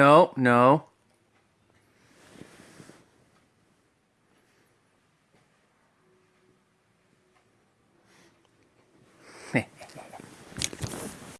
No, no.